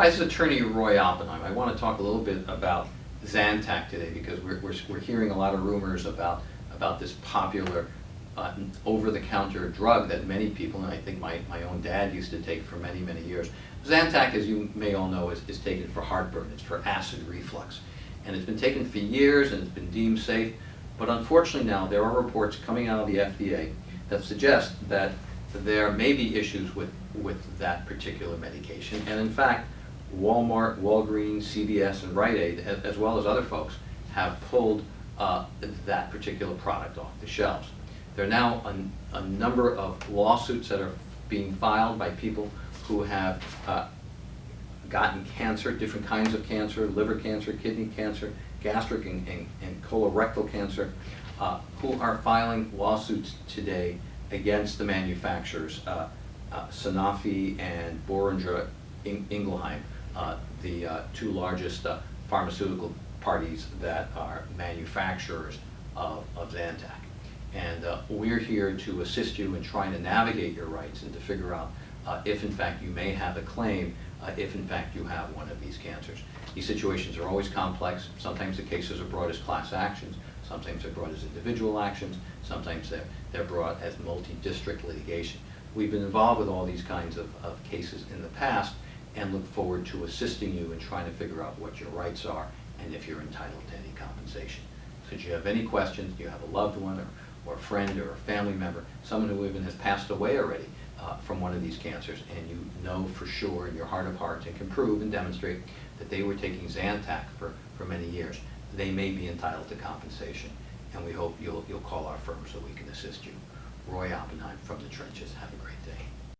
Hi, this is Attorney Roy Oppenheim. I want to talk a little bit about Zantac today because we're, we're, we're hearing a lot of rumors about, about this popular uh, over-the-counter drug that many people, and I think my, my own dad used to take for many, many years. Zantac, as you may all know, is, is taken for heartburn. It's for acid reflux. And it's been taken for years and it's been deemed safe. But unfortunately now, there are reports coming out of the FDA that suggest that there may be issues with, with that particular medication. And in fact, Walmart, Walgreens, CVS, and Rite Aid, as, well as other folks, have pulled uh, that particular product off the shelves. There are now a, a number of lawsuits that are being filed by people who have uh, gotten cancer, different kinds of cancer, liver cancer, kidney cancer, gastric and, and, and colorectal cancer, uh, who are filing lawsuits today against the manufacturers, uh, uh, Sanofi and Boehringer Ingelheim, the uh, two largest uh, pharmaceutical parties that are manufacturers of, of Zantac. And uh, we're here to assist you in trying to navigate your rights and to figure out uh, if in fact you may have a claim, uh, if in fact you have one of these cancers. These situations are always complex. Sometimes the cases are brought as class actions, sometimes they're brought as individual actions, sometimes they're, they're brought as multi-district litigation. We've been involved with all these kinds of, of cases in the past and look forward to assisting you in trying to figure out what your rights are and if you're entitled to any compensation. Should you have any questions, you have a loved one or, or a friend or a family member, someone who even has passed away already uh, from one of these cancers, and you know for sure in your heart of hearts and can prove and demonstrate that they were taking Zantac for, for many years, they may be entitled to compensation. And we hope you'll, you'll call our firm so we can assist you. Roy Oppenheim from the trenches. Have a great day.